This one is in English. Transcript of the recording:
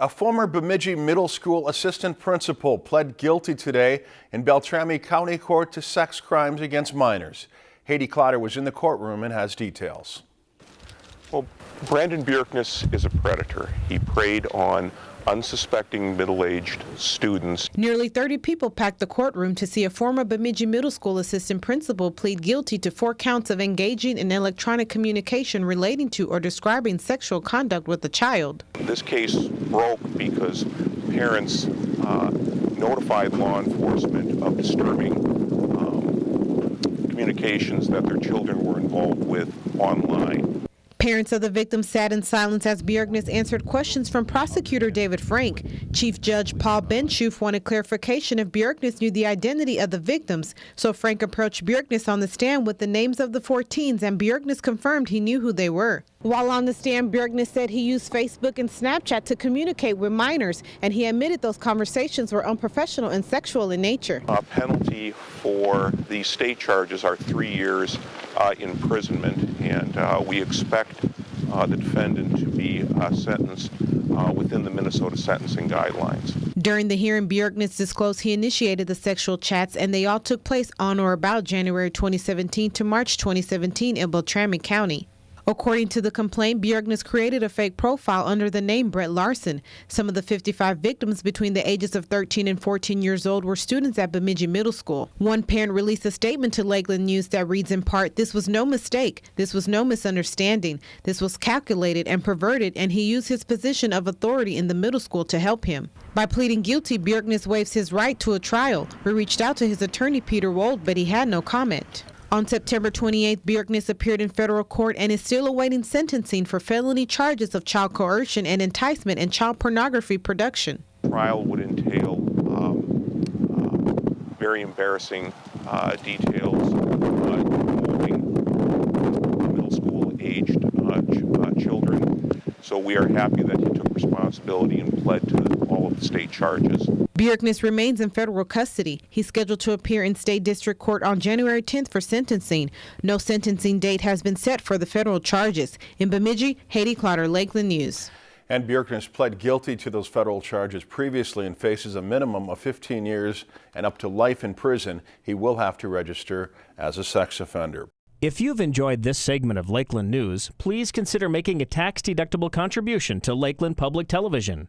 A former Bemidji Middle School assistant principal pled guilty today in Beltrami County Court to sex crimes against minors. Haiti Clotter was in the courtroom and has details. Well, Brandon Bjerknes is a predator. He preyed on unsuspecting middle-aged students. Nearly 30 people packed the courtroom to see a former Bemidji Middle School assistant principal plead guilty to four counts of engaging in electronic communication relating to or describing sexual conduct with a child. This case broke because parents uh, notified law enforcement of disturbing um, communications that their children were involved with online. Parents of the victim sat in silence as Bjerknes answered questions from prosecutor David Frank. Chief Judge Paul Benschoof wanted clarification if Bjerknes knew the identity of the victims, so Frank approached Bjerknes on the stand with the names of the four teens, and Bjerknes confirmed he knew who they were. While on the stand, Bjerknes said he used Facebook and Snapchat to communicate with minors, and he admitted those conversations were unprofessional and sexual in nature. A penalty for the state charges are three years uh, imprisonment, and uh, we expect uh, the defendant to be uh, sentenced uh, within the Minnesota sentencing guidelines. During the hearing, Bjerknes disclosed he initiated the sexual chats, and they all took place on or about January 2017 to March 2017 in Beltrami County. According to the complaint, Bjerknes created a fake profile under the name Brett Larson. Some of the 55 victims between the ages of 13 and 14 years old were students at Bemidji Middle School. One parent released a statement to Lakeland News that reads in part, This was no mistake. This was no misunderstanding. This was calculated and perverted, and he used his position of authority in the middle school to help him. By pleading guilty, Bjerknes waives his right to a trial. We reached out to his attorney, Peter Wold, but he had no comment. On September 28th, Bjerknes appeared in federal court and is still awaiting sentencing for felony charges of child coercion and enticement and child pornography production. Trial would entail um, uh, very embarrassing uh, details uh, involving middle school aged uh, ch uh, children. So we are happy that he took responsibility and pled to all of the state charges. Bjerknes remains in federal custody. He's scheduled to appear in state district court on January 10th for sentencing. No sentencing date has been set for the federal charges. In Bemidji, Haiti Clotter, Lakeland News. And Bjerknes pled guilty to those federal charges previously and faces a minimum of 15 years and up to life in prison. He will have to register as a sex offender. If you've enjoyed this segment of Lakeland News, please consider making a tax-deductible contribution to Lakeland Public Television.